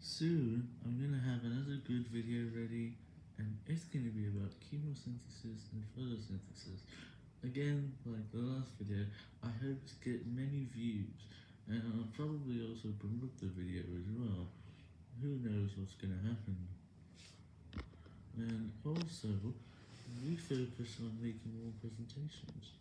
Soon, I'm gonna have another good video ready, and it's gonna be about chemosynthesis and photosynthesis. Again, like the last video, I hope to get many views, and I'll probably also promote the video as well. Who knows what's gonna happen. And also, we focus on making more presentations.